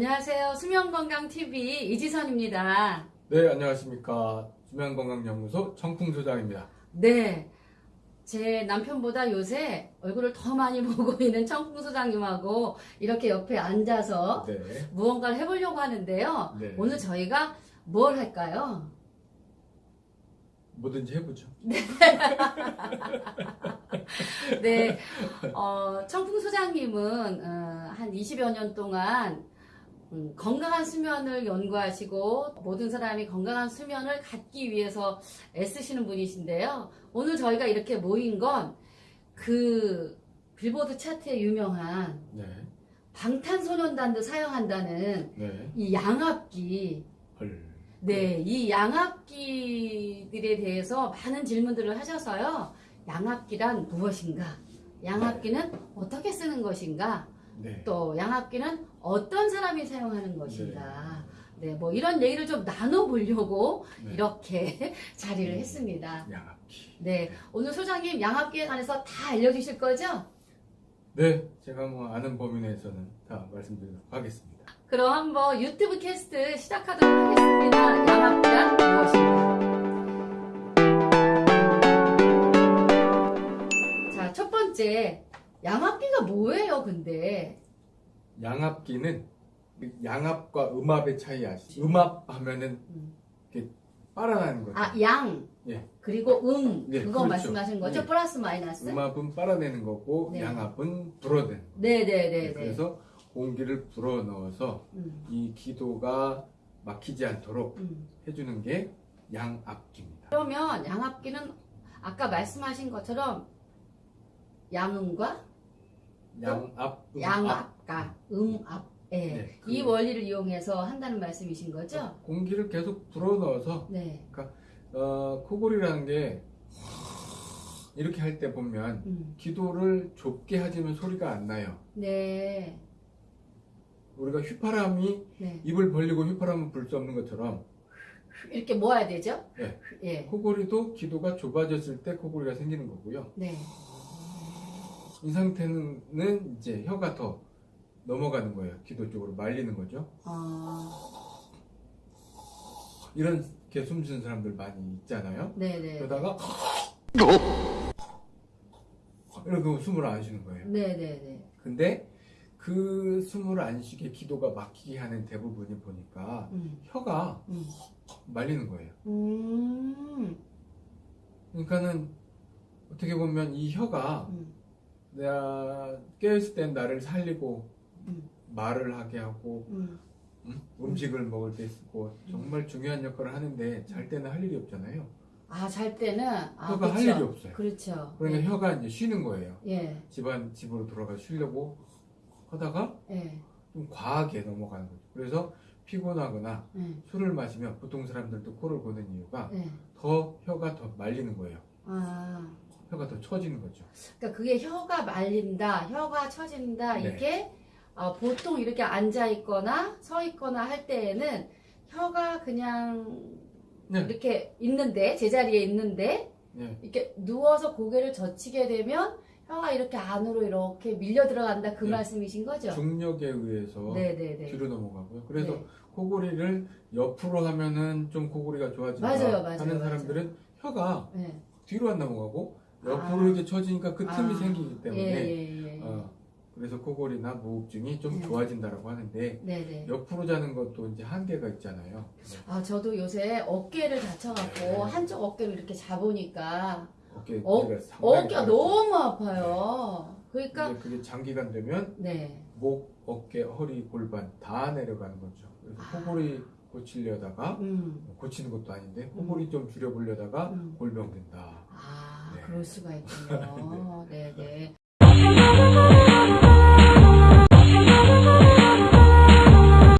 안녕하세요. 수면건강TV 이지선입니다. 네, 안녕하십니까. 수면건강연구소 청풍소장입니다. 네. 제 남편보다 요새 얼굴을 더 많이 보고 있는 청풍소장님하고 이렇게 옆에 앉아서 네. 무언가를 해보려고 하는데요. 네. 오늘 저희가 뭘 할까요? 뭐든지 해보죠. 네. 어, 청풍 소장님은 어, 한 20여 년 동안 음, 건강한 수면을 연구하시고 모든 사람이 건강한 수면을 갖기 위해서 애쓰시는 분이신데요. 오늘 저희가 이렇게 모인 건 그 빌보드 차트에 유명한 네. 방탄소년단도 사용한다는 네. 이 양압기 헐. 네, 이 양압기들에 대해서 많은 질문들을 하셔서요. 양압기란 무엇인가? 양압기는 어떻게 쓰는 것인가? 네. 또 양압기는 어떤 사람이 사용하는 것인가? 네, 뭐 이런 얘기를 좀 나눠보려고 네. 이렇게 자리를 음. 했습니다. 양압기. 네, 오늘 소장님 양압기에 관해서 다 알려주실 거죠? 네. 제가 뭐 아는 범위 내에서는 다 말씀드리도록 하겠습니다. 그럼 한번 유튜브 캐스트 시작하도록 하겠습니다. 양압기란 무엇인가? 양압기가 뭐예요, 근데? 양압기는 양압과 음압의 차이 아시죠? 음압 하면은 음. 이렇게 빨아나는 거죠. 아, 양. 예. 그리고 음. 예, 그거 그렇죠. 말씀하신 거죠? 예. 플러스 마이너스? 음압은 빨아내는 거고 네. 양압은 불어내는 거예요. 네네 네 네. 그래서 공기를 불어 넣어서 음, 이 기도가 막히지 않도록 음. 해주는 게 양압기입니다. 그러면 양압기는 아까 말씀하신 것처럼 양음과 양압, 음압. 양압과 음압. 예. 네, 그- 이 원리를 이용해서 한다는 말씀이신 거죠? 공기를 계속 불어넣어서 네. 어, 코골이라는 게 이렇게 할 때 보면 음. 기도를 좁게 하지만 소리가 안 나요. 네. 우리가 휘파람이 네. 입을 벌리고 휘파람을 불수 없는 것처럼 이렇게 모아야 되죠? 네. 예. 코골이도 기도가 좁아졌을 때 코골이가 생기는 거고요. 네. 이 상태는 이제 혀가 더 넘어가는 거예요. 기도 쪽으로 말리는 거죠. 어, 이런 게 숨쉬는 사람들 많이 있잖아요. 네네. 그러다가 이렇게 숨을 안 쉬는 거예요. 네네네. 근데 그 숨을 안 쉬게 기도가 막히게 하는 대부분이 보니까 음. 혀가 음. 말리는 거예요. 음. 그러니까는 어떻게 보면 이 혀가 음. 내가 깨어있을 땐 나를 살리고 음. 말을 하게 하고 음. 음? 음 식을 먹을 때 쓰고 정말 중요한 역할을 하는데 잘 때는 할 일이 없잖아요. 아, 잘 때는 아, 혀가 할. 일이 없어요. 그렇죠. 그러니까 예. 혀가 이제 쉬는 거예요. 예. 집안 집으로 돌아가 쉬려고 하다가 예. 좀 과하게 넘어가는 거죠. 그래서 피곤하거나 예. 술을 마시면 보통 사람들도 코를 고는 이유가 예. 더 혀가 더 말리는 거예요. 아. 혀가 더 처지는 거죠. 그러니까 그게 혀가 말린다, 혀가 처진다 네. 이게 어, 보통 이렇게 앉아 있거나 서 있거나 할 때에는 혀가 그냥 네. 이렇게 있는데 제자리에 있는데 네. 이렇게 누워서 고개를 젖히게 되면 혀가 이렇게 안으로 이렇게 밀려 들어간다 그 네. 말씀이신 거죠? 중력에 의해서 네네네. 뒤로 넘어가고요. 그래서 네. 코골이를 옆으로 하면은 좀 코골이가 좋아진다 맞아요, 맞아요, 하는 맞아요. 사람들은 혀가 네. 뒤로 안 넘어가고 옆으로 아. 이렇게 처지니까 그 틈이 아. 생기기 때문에 예, 예, 예. 어, 그래서 코골이나 무호흡증이 좀 네. 좋아진다라고 하는데 네네. 옆으로 자는 것도 이제 한계가 있잖아요. 아 저도 요새 어깨를 다쳐갖고 네. 한쪽 어깨를 이렇게 잡으니까 어깨 어, 어깨가. 너무 아파요. 그러니까 그게 장기간 되면 네. 목, 어깨, 허리, 골반 다 내려가는 거죠. 그래서 아. 코골이 고치려다가 음. 고치는 것도 아닌데 코골이 좀 줄여보려다가 음. 골병 된다. 아 네. 그럴 수가 있군요. 네네.